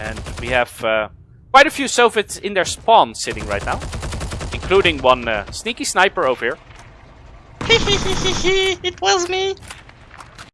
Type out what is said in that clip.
And we have uh, quite a few Soviets in their spawn sitting right now. Including one uh, sneaky sniper over here. it was me.